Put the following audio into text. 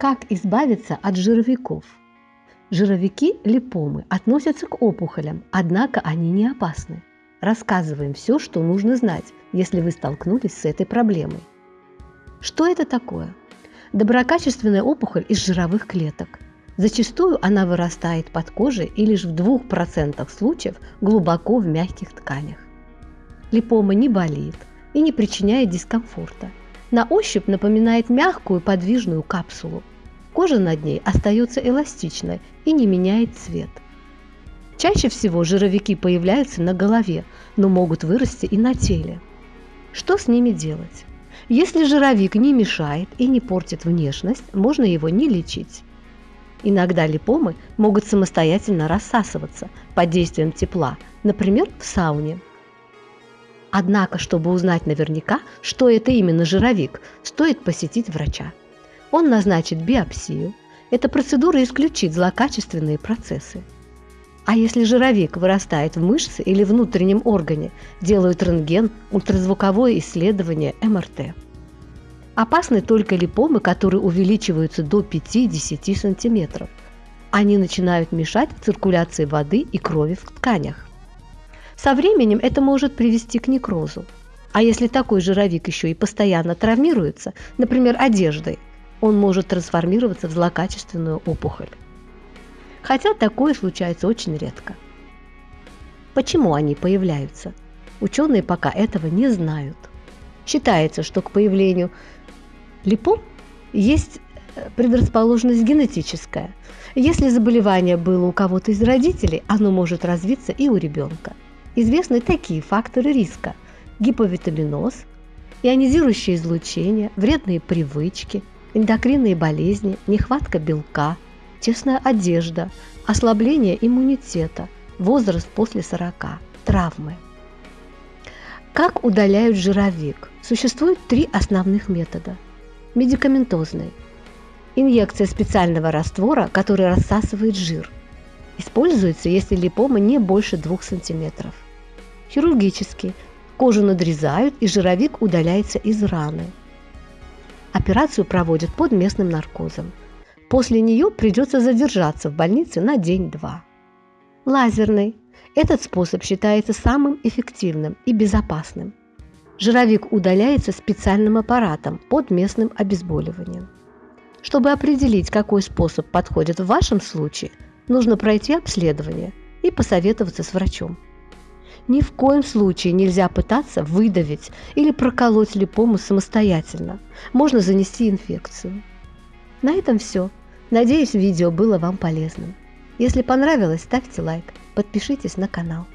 Как избавиться от жировиков? Жировики липомы относятся к опухолям, однако они не опасны. Рассказываем все, что нужно знать, если вы столкнулись с этой проблемой. Что это такое? Доброкачественная опухоль из жировых клеток. Зачастую она вырастает под кожей и лишь в 2% случаев глубоко в мягких тканях. Липома не болит и не причиняет дискомфорта. На ощупь напоминает мягкую подвижную капсулу. Кожа над ней остается эластичной и не меняет цвет. Чаще всего жировики появляются на голове, но могут вырасти и на теле. Что с ними делать? Если жировик не мешает и не портит внешность, можно его не лечить. Иногда липомы могут самостоятельно рассасываться под действием тепла, например, в сауне. Однако, чтобы узнать наверняка, что это именно жировик, стоит посетить врача. Он назначит биопсию. Эта процедура исключит злокачественные процессы. А если жировик вырастает в мышце или внутреннем органе, делают рентген, ультразвуковое исследование, МРТ. Опасны только липомы, которые увеличиваются до 5-10 см. Они начинают мешать циркуляции воды и крови в тканях. Со временем это может привести к некрозу. А если такой жировик еще и постоянно травмируется, например, одеждой, он может трансформироваться в злокачественную опухоль. Хотя такое случается очень редко. Почему они появляются? Ученые пока этого не знают. Считается, что к появлению липом есть э, предрасположенность генетическая. Если заболевание было у кого-то из родителей, оно может развиться и у ребенка. Известны такие факторы риска – гиповитаминоз, ионизирующее излучение, вредные привычки, эндокринные болезни, нехватка белка, тесная одежда, ослабление иммунитета, возраст после 40, травмы. Как удаляют жировик? Существует три основных метода. Медикаментозный. Инъекция специального раствора, который рассасывает жир. Используется, если липома не больше 2 см. Хирургический. Кожу надрезают и жировик удаляется из раны. Операцию проводят под местным наркозом. После нее придется задержаться в больнице на день-два. Лазерный. Этот способ считается самым эффективным и безопасным. Жировик удаляется специальным аппаратом под местным обезболиванием. Чтобы определить, какой способ подходит в вашем случае, нужно пройти обследование и посоветоваться с врачом. Ни в коем случае нельзя пытаться выдавить или проколоть липому самостоятельно. Можно занести инфекцию. На этом все. Надеюсь, видео было вам полезным. Если понравилось, ставьте лайк, подпишитесь на канал.